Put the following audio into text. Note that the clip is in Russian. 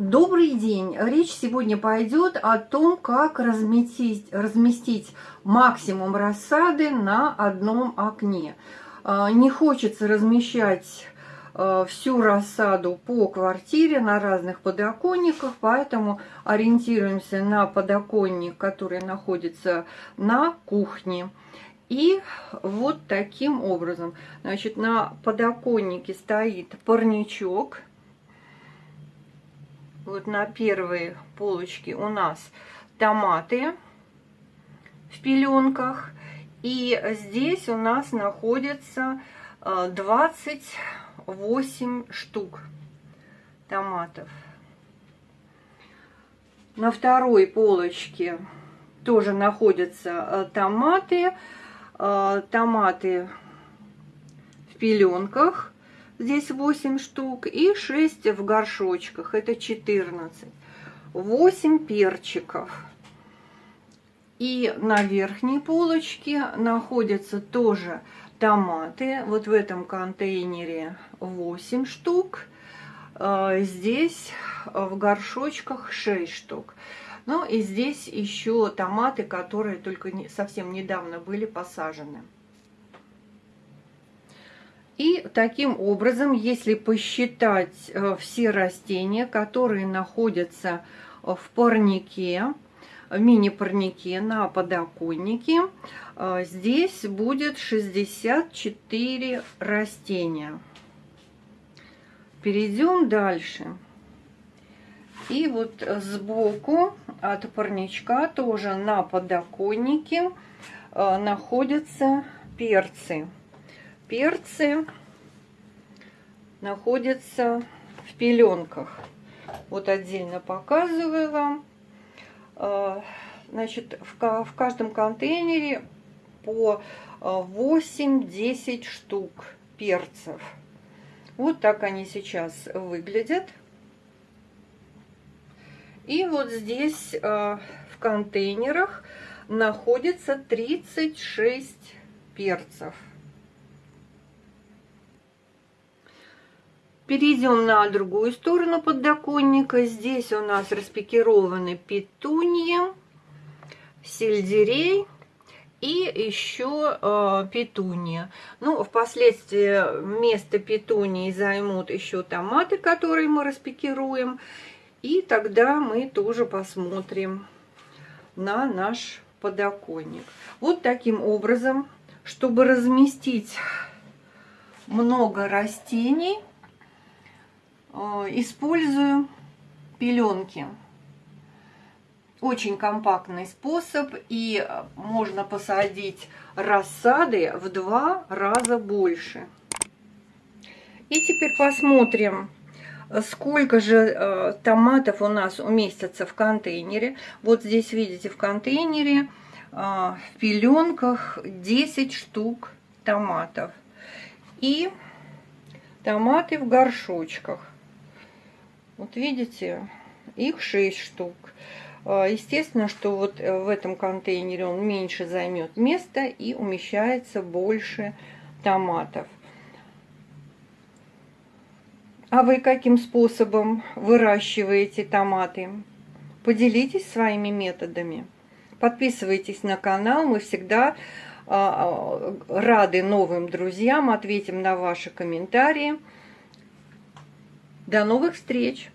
Добрый день! Речь сегодня пойдет о том, как разместить, разместить максимум рассады на одном окне. А, не хочется размещать а, всю рассаду по квартире на разных подоконниках, поэтому ориентируемся на подоконник, который находится на кухне. И вот таким образом, значит, на подоконнике стоит парничок, вот на первой полочке у нас томаты в пеленках. И здесь у нас находится 28 э, штук томатов. На второй полочке тоже находятся э, томаты. Э, томаты в пеленках здесь 8 штук, и 6 в горшочках, это 14. 8 перчиков. И на верхней полочке находятся тоже томаты. Вот в этом контейнере 8 штук. А, здесь в горшочках 6 штук. Ну и здесь еще томаты, которые только совсем недавно были посажены. И таким образом, если посчитать э, все растения, которые находятся в парнике, в мини-парнике на подоконнике, э, здесь будет 64 растения. Перейдем дальше. И вот сбоку от парничка тоже на подоконнике э, находятся перцы перцы находятся в пеленках. Вот отдельно показываю вам. А, значит, в каждом контейнере по 8-10 штук перцев. Вот так они сейчас выглядят. И вот здесь а, в контейнерах находится 36 перцев. Перейдем на другую сторону подоконника. Здесь у нас распекированы петуньи, сельдерей и еще э, петуния. Ну, впоследствии вместо петунии займут еще томаты, которые мы распекируем. И тогда мы тоже посмотрим на наш подоконник. Вот таким образом, чтобы разместить много растений, использую пеленки. Очень компактный способ, и можно посадить рассады в два раза больше. И теперь посмотрим, сколько же э, томатов у нас уместится в контейнере. Вот здесь видите в контейнере э, в пеленках 10 штук томатов. И томаты в горшочках. Вот видите, их 6 штук. А, естественно, что вот э, в этом контейнере он меньше займет места и умещается больше томатов. А вы каким способом выращиваете томаты? Поделитесь своими методами. Подписывайтесь на канал, мы всегда а, а, рады новым друзьям, ответим на ваши комментарии. До новых встреч!